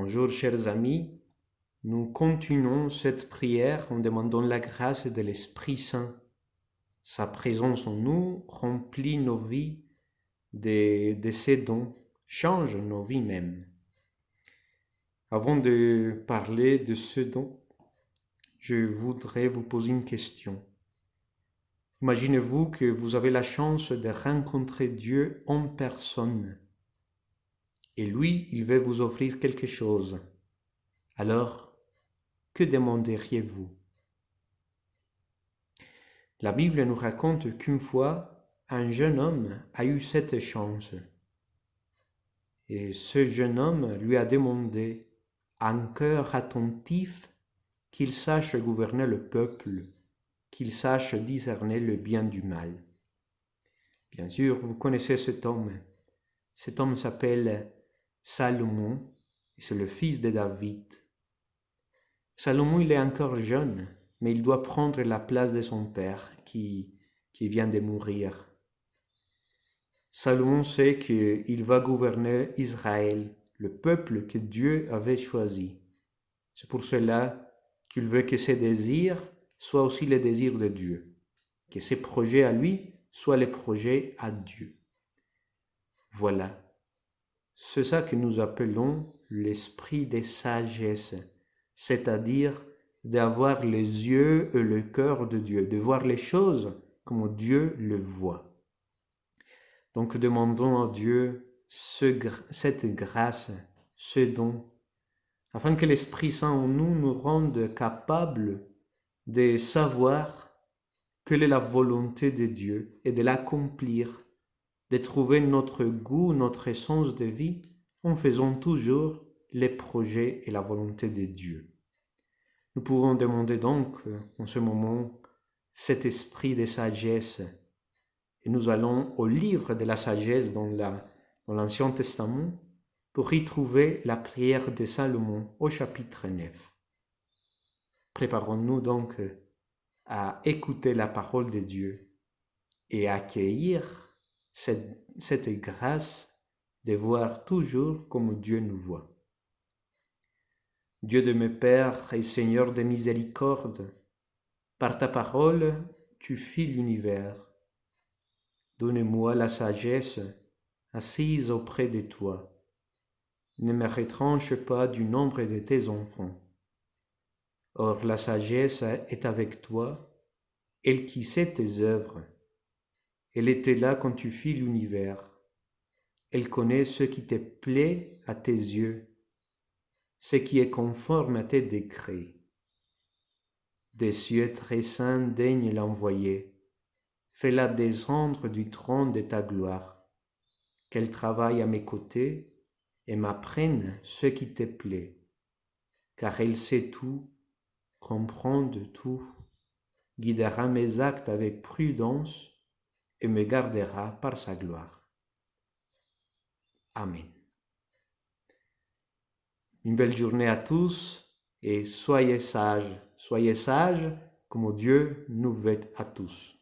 Bonjour chers amis, nous continuons cette prière en demandant la grâce de l'Esprit Saint. Sa présence en nous remplit nos vies de, de ses dons, change nos vies même. Avant de parler de ce don, je voudrais vous poser une question. Imaginez-vous que vous avez la chance de rencontrer Dieu en personne et lui, il veut vous offrir quelque chose. Alors, que demanderiez-vous? La Bible nous raconte qu'une fois, un jeune homme a eu cette chance. Et ce jeune homme lui a demandé, un cœur attentif, qu'il sache gouverner le peuple, qu'il sache discerner le bien du mal. Bien sûr, vous connaissez cet homme. Cet homme s'appelle Salomon, c'est le fils de David. Salomon, il est encore jeune, mais il doit prendre la place de son père qui, qui vient de mourir. Salomon sait qu'il va gouverner Israël, le peuple que Dieu avait choisi. C'est pour cela qu'il veut que ses désirs soient aussi les désirs de Dieu, que ses projets à lui soient les projets à Dieu. Voilà c'est ça que nous appelons l'esprit de sagesse, c'est-à-dire d'avoir les yeux et le cœur de Dieu, de voir les choses comme Dieu le voit. Donc demandons à Dieu cette grâce, ce don, afin que l'Esprit Saint en nous nous rende capables de savoir quelle est la volonté de Dieu et de l'accomplir de trouver notre goût, notre essence de vie en faisant toujours les projets et la volonté de Dieu. Nous pouvons demander donc en ce moment cet esprit de sagesse et nous allons au livre de la sagesse dans l'Ancien Testament pour y trouver la prière de Salomon au chapitre 9. Préparons-nous donc à écouter la parole de Dieu et à accueillir cette, grâce de voir toujours comme Dieu nous voit. Dieu de mes pères et Seigneur de miséricorde, par ta parole, tu fis l'univers. Donne-moi la sagesse assise auprès de toi. Ne me retranche pas du nombre de tes enfants. Or la sagesse est avec toi, elle qui sait tes œuvres. Elle était là quand tu fis l'univers. Elle connaît ce qui te plaît à tes yeux, ce qui est conforme à tes décrets. Des cieux très saints daigne l'envoyer. Fais-la descendre du trône de ta gloire. Qu'elle travaille à mes côtés et m'apprenne ce qui te plaît, car elle sait tout, comprend de tout, guidera mes actes avec prudence et me gardera par sa gloire. Amen. Une belle journée à tous et soyez sages, soyez sages comme Dieu nous veut à tous.